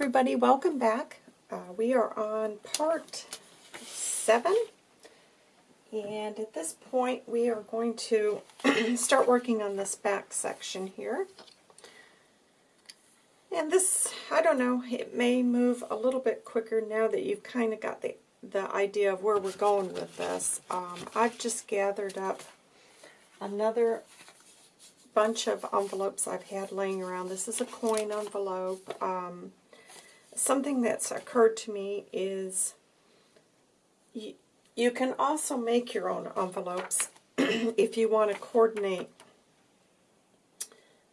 everybody, welcome back. Uh, we are on part 7 and at this point we are going to start working on this back section here. And this, I don't know, it may move a little bit quicker now that you've kind of got the, the idea of where we're going with this. Um, I've just gathered up another bunch of envelopes I've had laying around. This is a coin envelope. Um, something that's occurred to me is you, you can also make your own envelopes if you want to coordinate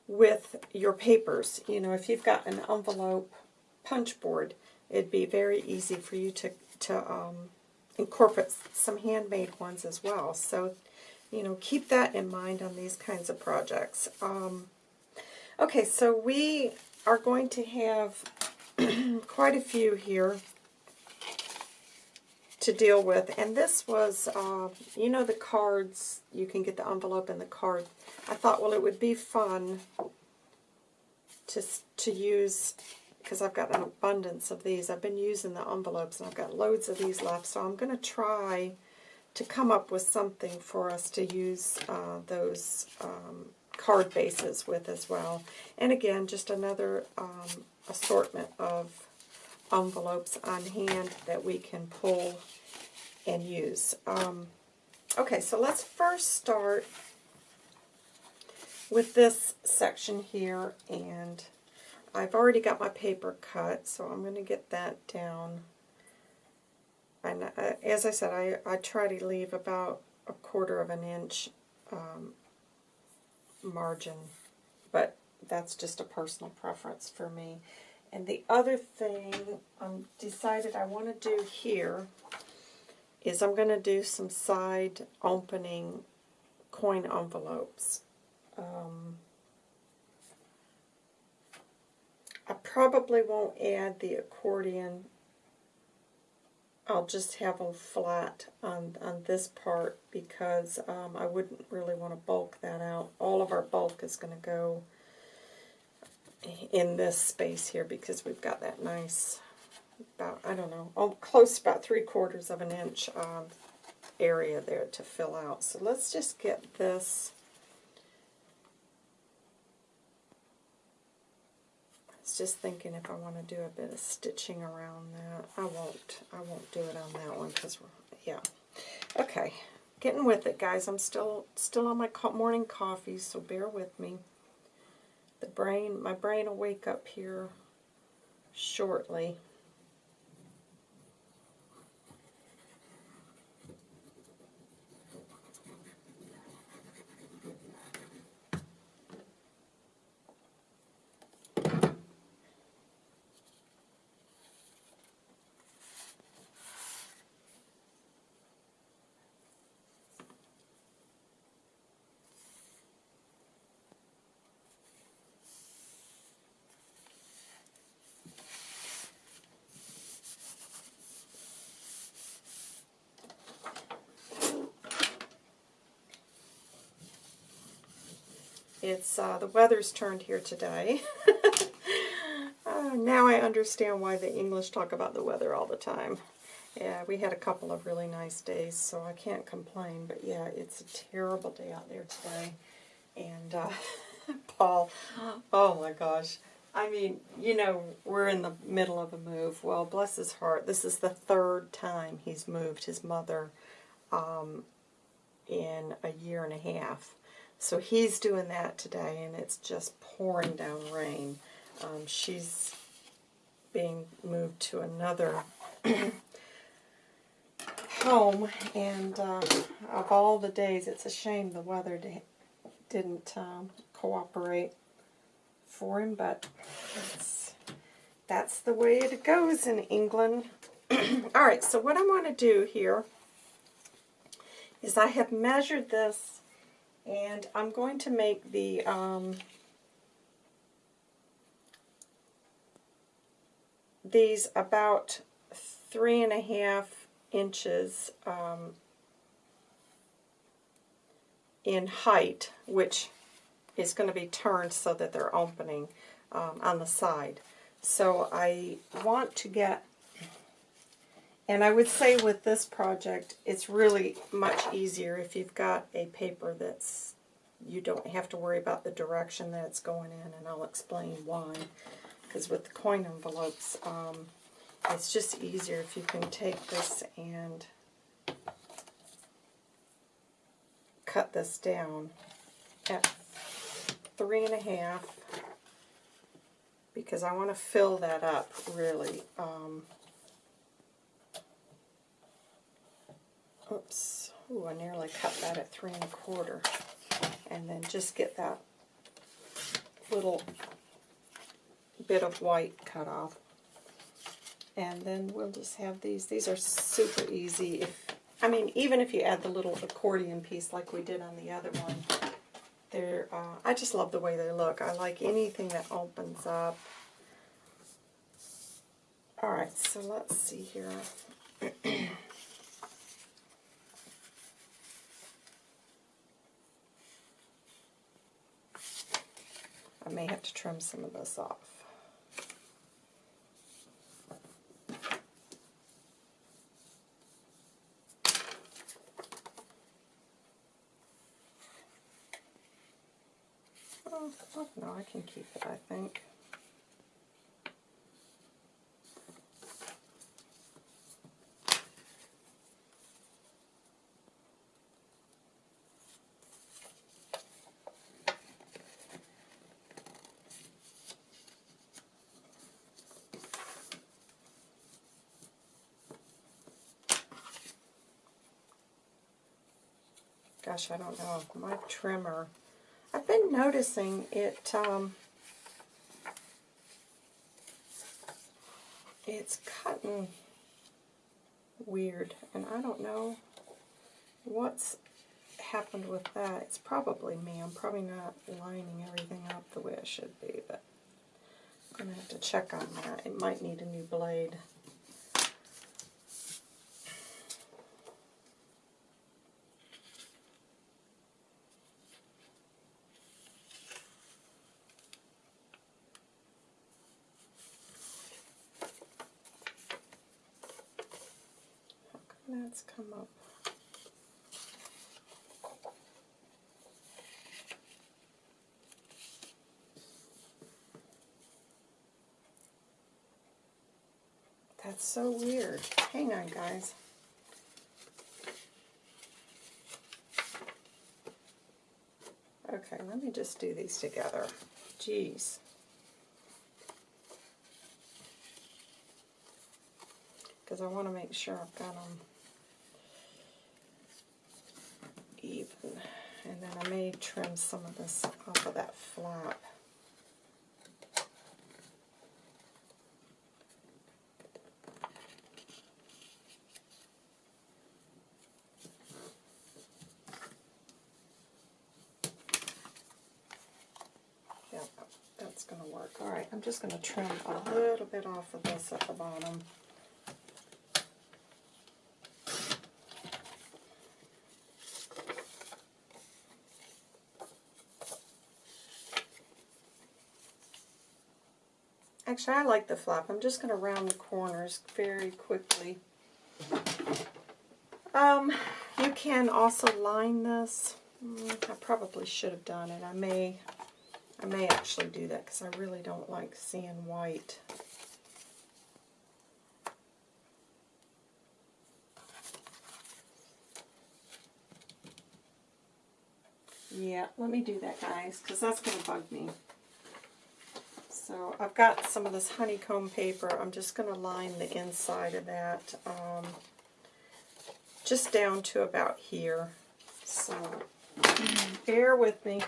with your papers. You know, if you've got an envelope punch board, it'd be very easy for you to, to um, incorporate some handmade ones as well. So, you know, keep that in mind on these kinds of projects. Um, okay, so we are going to have quite a few here to deal with. And this was, uh, you know the cards, you can get the envelope and the card. I thought, well, it would be fun to, to use, because I've got an abundance of these. I've been using the envelopes, and I've got loads of these left. So I'm going to try to come up with something for us to use uh, those um, card bases with as well. And again, just another um, assortment of envelopes on hand that we can pull and use. Um, okay, so let's first start with this section here, and I've already got my paper cut, so I'm going to get that down. And uh, as I said, I, I try to leave about a quarter of an inch um, margin, but that's just a personal preference for me. And the other thing I um, decided I want to do here is I'm going to do some side opening coin envelopes. Um, I probably won't add the accordion. I'll just have them flat on, on this part because um, I wouldn't really want to bulk that out. All of our bulk is going to go in this space here because we've got that nice, about, I don't know, oh, close about three quarters of an inch of area there to fill out. So let's just get this just thinking if I want to do a bit of stitching around that. I won't. I won't do it on that one because yeah. Okay, getting with it, guys. I'm still still on my morning coffee, so bear with me the brain, my brain will wake up here shortly. It's uh, the weather's turned here today. uh, now I understand why the English talk about the weather all the time. Yeah, we had a couple of really nice days, so I can't complain. But yeah, it's a terrible day out there today. And uh, Paul, oh my gosh. I mean, you know, we're in the middle of a move. Well, bless his heart, this is the third time he's moved his mother um, in a year and a half. So he's doing that today, and it's just pouring down rain. Um, she's being moved to another home, and uh, of all the days, it's a shame the weather didn't um, cooperate for him, but that's the way it goes in England. all right, so what I want to do here is I have measured this and I'm going to make the um, these about three and a half inches um, in height, which is going to be turned so that they're opening um, on the side. So I want to get, and I would say with this project, it's really much easier if you've got a paper that's, you don't have to worry about the direction that it's going in, and I'll explain why. Because with the coin envelopes, um, it's just easier if you can take this and cut this down at three and a half because I want to fill that up really. Um, oops, Ooh, I nearly cut that at three and a quarter. And then just get that little bit of white cut off. And then we'll just have these. These are super easy. If I mean, even if you add the little accordion piece like we did on the other one, they're, uh, I just love the way they look. I like anything that opens up. Alright, so let's see here. I may have to trim some of this off. Oh, no, I can keep it, I think. Gosh, I don't know. My trimmer I've been noticing it, um, it's cutting weird, and I don't know what's happened with that. It's probably me. I'm probably not lining everything up the way it should be, but I'm going to have to check on that. It might need a new blade. that's come up. That's so weird. Hang on, guys. Okay, let me just do these together. Jeez. Because I want to make sure I've got them And then I may trim some of this off of that flap. Yeah, that's going to work. Alright, I'm just going to trim a little bit off of this at the bottom. Actually, I like the flap. I'm just going to round the corners very quickly. Um, you can also line this. Mm, I probably should have done it. I may, I may actually do that because I really don't like seeing white. Yeah, let me do that, guys, because that's going to bug me. So I've got some of this honeycomb paper. I'm just going to line the inside of that um, just down to about here. So bear with me.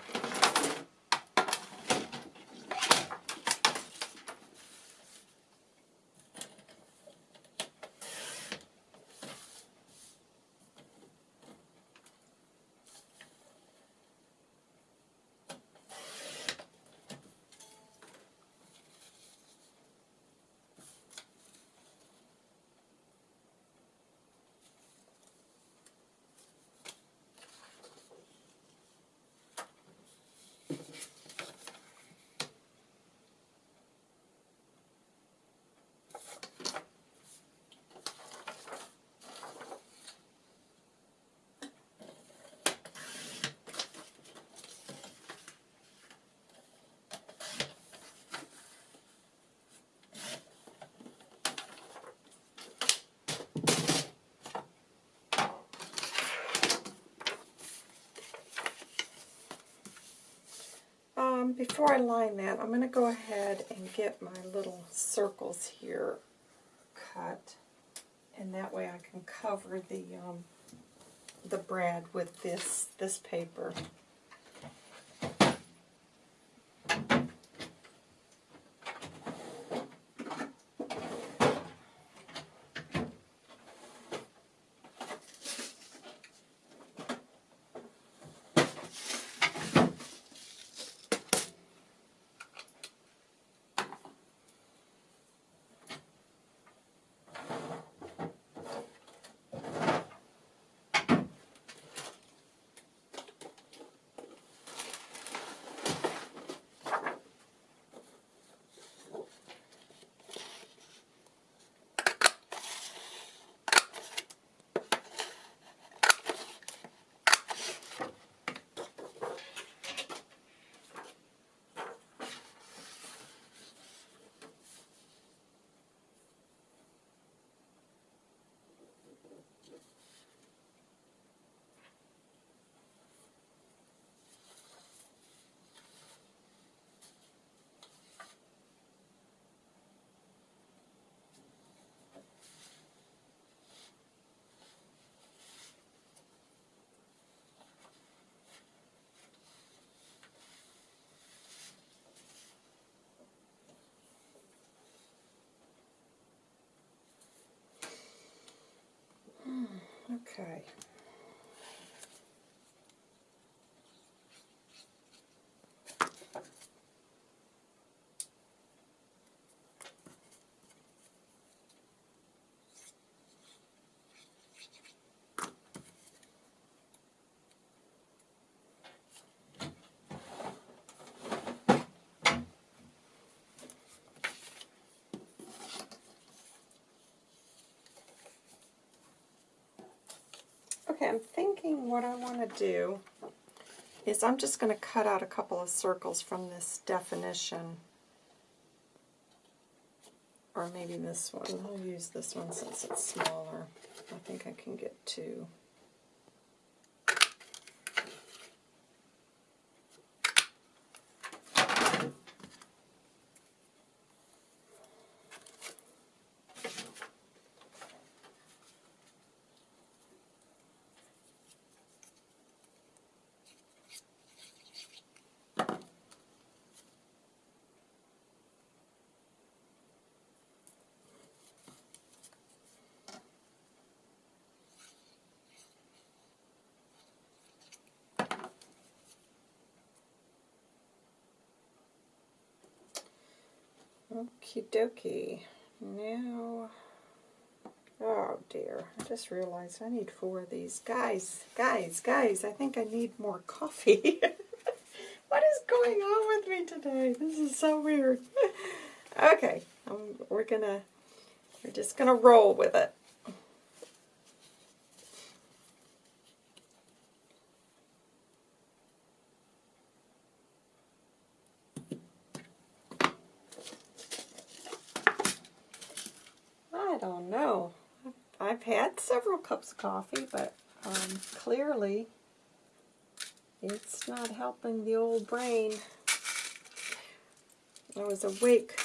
Before I line that, I'm going to go ahead and get my little circles here cut, and that way I can cover the um, the brad with this this paper. Okay. Okay, I'm thinking what I want to do is I'm just going to cut out a couple of circles from this definition. Or maybe this one. I'll use this one since it's smaller. I think I can get two. Okie dokie. Now, oh dear, I just realized I need four of these. Guys, guys, guys, I think I need more coffee. what is going on with me today? This is so weird. okay, um, we're gonna, we're just gonna roll with it. I don't know. I've had several cups of coffee, but um, clearly it's not helping the old brain. I was awake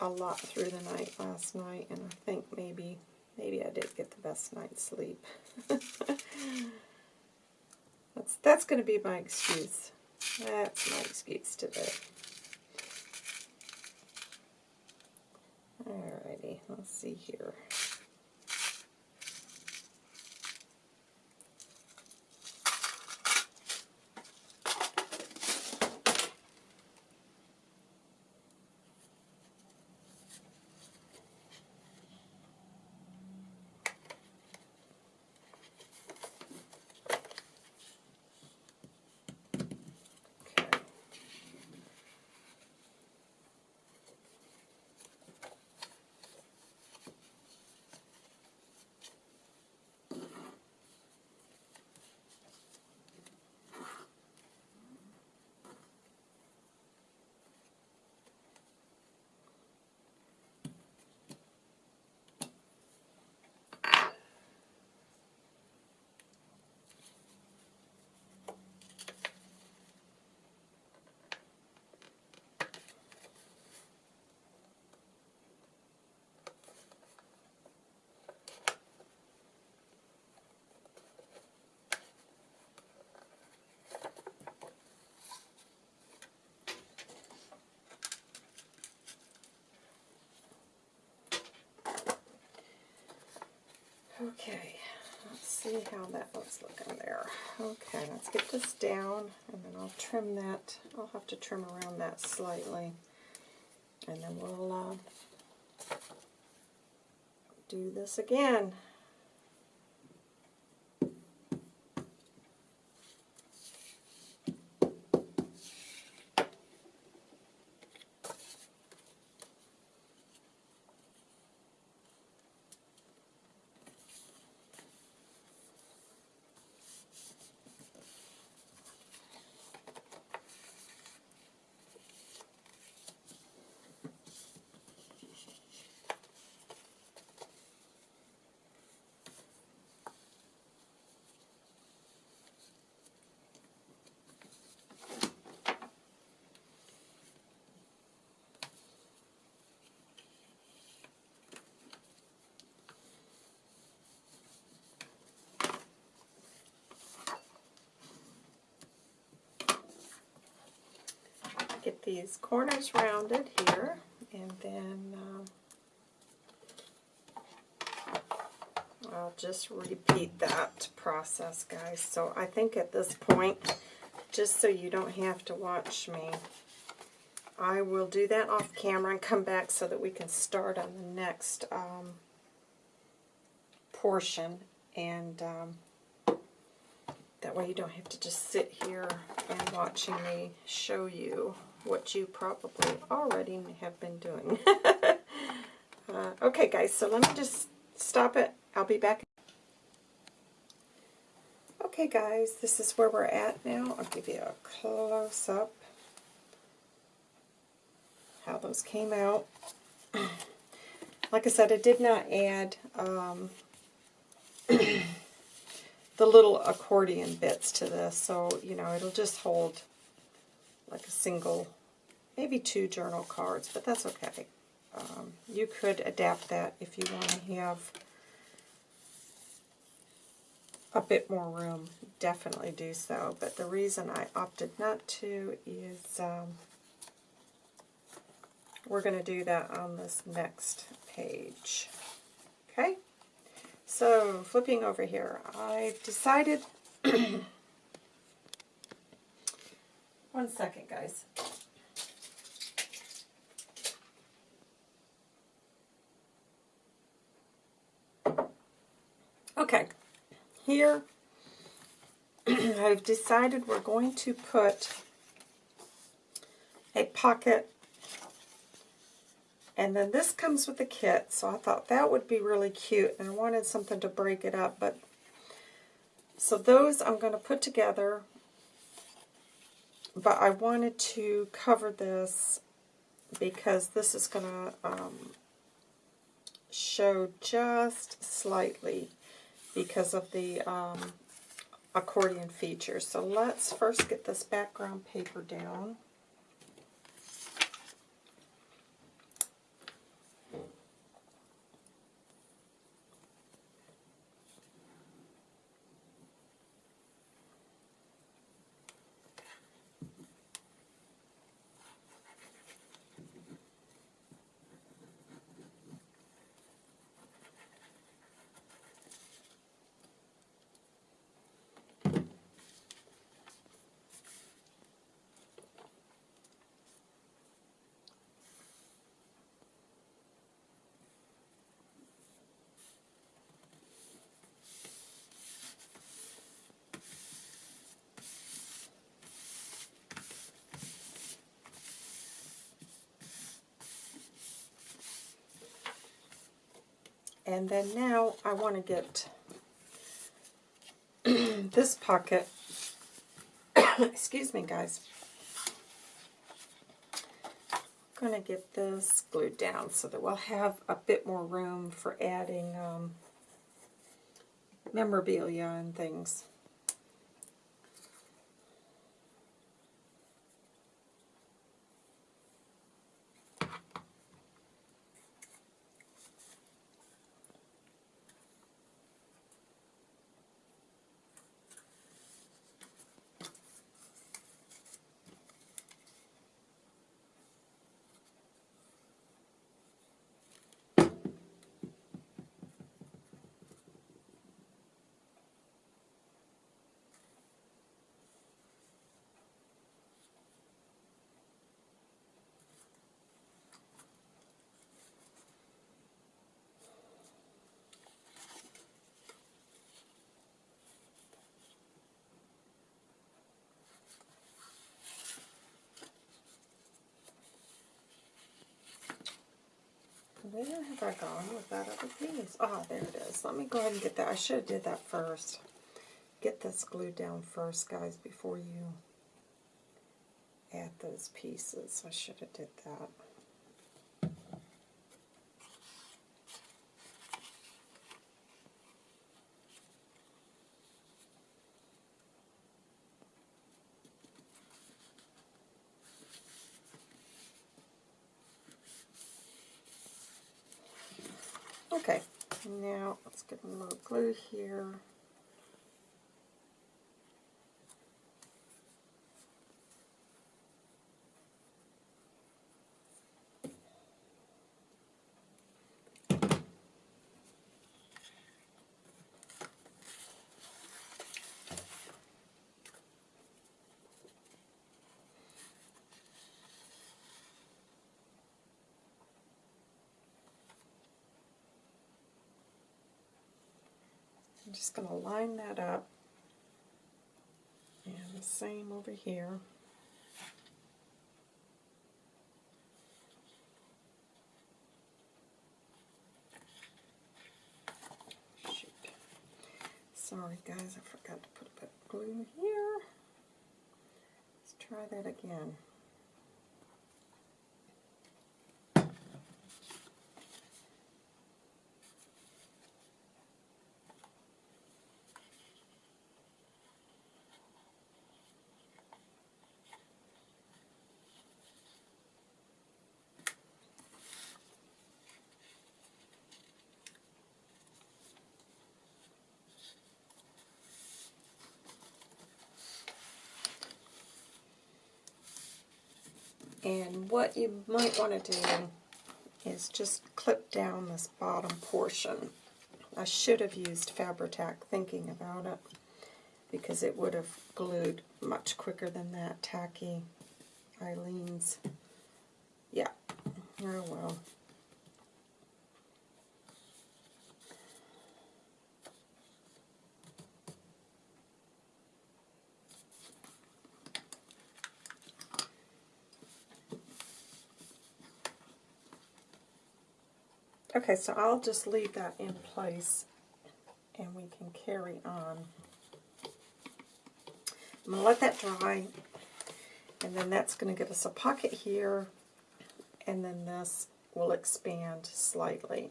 a lot through the night last night, and I think maybe maybe I did get the best night's sleep. that's that's going to be my excuse. That's my excuse today. Alrighty, let's see here. Okay, let's see how that looks looking there. Okay, let's get this down, and then I'll trim that. I'll have to trim around that slightly, and then we'll uh, do this again. Get these corners rounded here, and then um, I'll just repeat that process, guys. So I think at this point, just so you don't have to watch me, I will do that off camera and come back so that we can start on the next um, portion. And um, that way you don't have to just sit here and watching me show you what you probably already have been doing. uh, okay, guys, so let me just stop it. I'll be back. Okay, guys, this is where we're at now. I'll give you a close-up how those came out. like I said, I did not add um, the little accordion bits to this, so, you know, it'll just hold like a single, maybe two journal cards, but that's okay. Um, you could adapt that if you want to have a bit more room. Definitely do so, but the reason I opted not to is um, we're going to do that on this next page. Okay? So, flipping over here, I've decided One second, guys. Okay, here I've decided we're going to put a pocket and then this comes with the kit, so I thought that would be really cute, and I wanted something to break it up, but so those I'm going to put together but I wanted to cover this because this is going to um, show just slightly because of the um, accordion feature. So let's first get this background paper down. And then now I want to get this pocket, excuse me guys, I'm going to get this glued down so that we'll have a bit more room for adding um, memorabilia and things. Where have I gone with that other piece? Ah, there it is. Let me go ahead and get that. I should have did that first. Get this glued down first, guys, before you add those pieces. I should have did that. Okay, now let's get a little glue here. I'm going to line that up. And the same over here. Shoot. Sorry guys, I forgot to put a bit of glue here. Let's try that again. And what you might want to do is just clip down this bottom portion. I should have used Fabri-Tac thinking about it because it would have glued much quicker than that tacky Aleene's. Yeah, oh well. Okay, so I'll just leave that in place and we can carry on. I'm going to let that dry and then that's going to give us a pocket here and then this will expand slightly.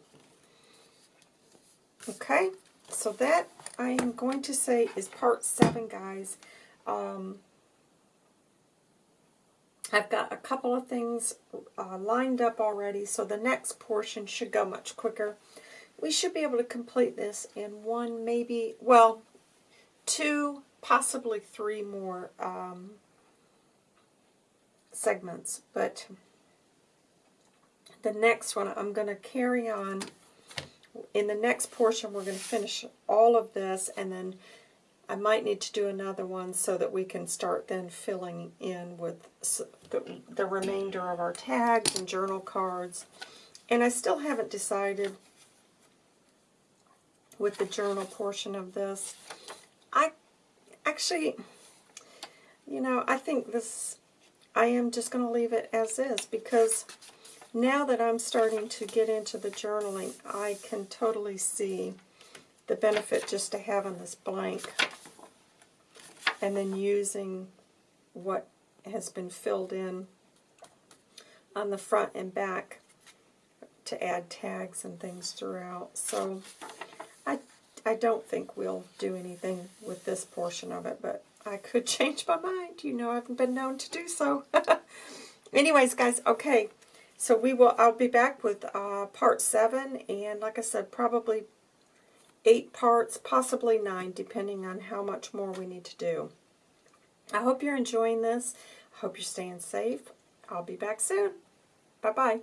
Okay, so that I am going to say is part 7, guys. Um, I've got a couple of things uh, lined up already, so the next portion should go much quicker. We should be able to complete this in one, maybe, well, two, possibly three more um, segments. But the next one, I'm going to carry on. In the next portion, we're going to finish all of this, and then I might need to do another one so that we can start then filling in with the, the remainder of our tags and journal cards. And I still haven't decided with the journal portion of this. I actually, you know, I think this, I am just going to leave it as is because now that I'm starting to get into the journaling, I can totally see the benefit just to having this blank and then using what has been filled in on the front and back to add tags and things throughout. So I, I don't think we'll do anything with this portion of it, but I could change my mind. You know I've been known to do so. Anyways, guys, okay. So we will. I'll be back with uh, part 7, and like I said, probably eight parts, possibly nine, depending on how much more we need to do. I hope you're enjoying this. I hope you're staying safe. I'll be back soon. Bye-bye.